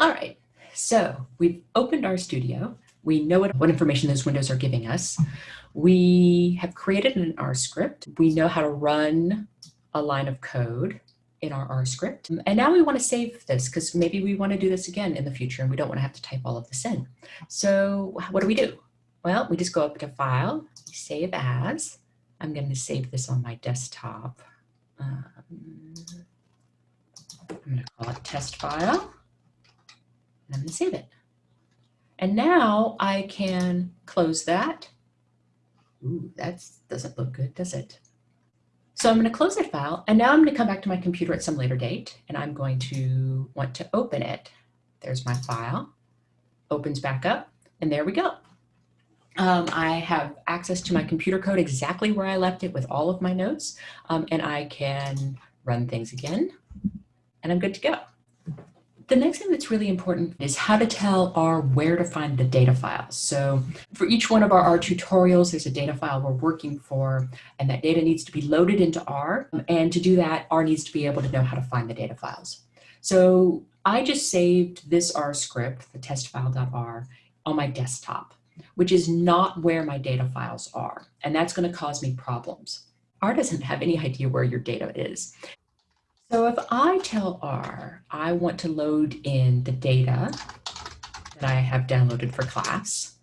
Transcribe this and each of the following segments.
All right, so we've opened RStudio. We know what, what information those windows are giving us. We have created an R script. We know how to run a line of code in our R script. And now we want to save this because maybe we want to do this again in the future and we don't want to have to type all of this in. So what do we do? Well, we just go up to File, Save As. I'm going to save this on my desktop. Um, I'm going to call it test file. And save it. And now I can close that. Ooh, that doesn't look good, does it? So I'm going to close that file. And now I'm going to come back to my computer at some later date. And I'm going to want to open it. There's my file. Opens back up. And there we go. Um, I have access to my computer code exactly where I left it with all of my notes. Um, and I can run things again. And I'm good to go. The next thing that's really important is how to tell R where to find the data files. So for each one of our R tutorials, there's a data file we're working for, and that data needs to be loaded into R. And to do that, R needs to be able to know how to find the data files. So I just saved this R script, the testfile.r, on my desktop, which is not where my data files are. And that's going to cause me problems. R doesn't have any idea where your data is. So if I tell R, I want to load in the data that I have downloaded for class.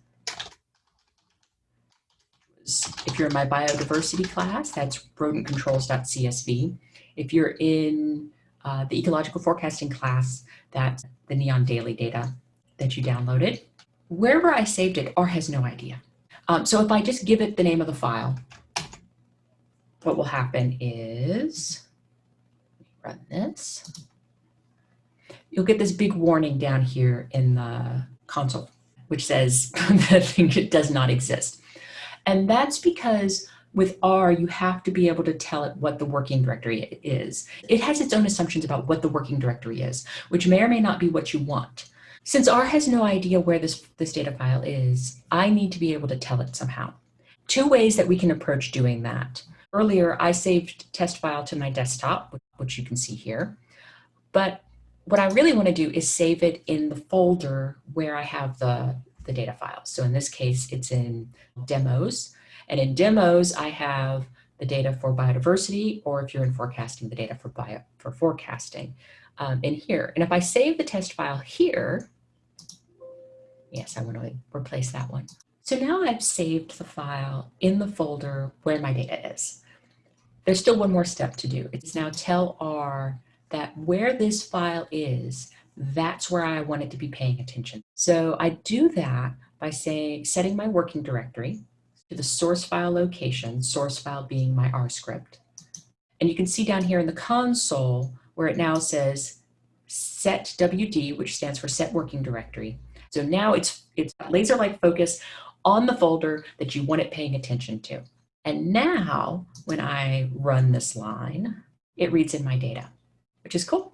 If you're in my biodiversity class, that's rodentcontrols.csv. If you're in uh, the ecological forecasting class, that's the NEON daily data that you downloaded. Wherever I saved it, R has no idea. Um, so if I just give it the name of the file, what will happen is run this, you'll get this big warning down here in the console, which says the thing does not exist. And that's because with R, you have to be able to tell it what the working directory is. It has its own assumptions about what the working directory is, which may or may not be what you want. Since R has no idea where this, this data file is, I need to be able to tell it somehow. Two ways that we can approach doing that. Earlier, I saved test file to my desktop, which you can see here. But what I really want to do is save it in the folder where I have the, the data files. So in this case, it's in demos. And in demos, I have the data for biodiversity, or if you're in forecasting, the data for, bio, for forecasting um, in here. And if I save the test file here, yes, I want to replace that one. So now I've saved the file in the folder where my data is. There's still one more step to do. It's now tell R that where this file is, that's where I want it to be paying attention. So I do that by saying, setting my working directory to the source file location, source file being my R script. And you can see down here in the console where it now says set WD, which stands for set working directory. So now it's, it's laser-like focus on the folder that you want it paying attention to. And now when I run this line, it reads in my data, which is cool.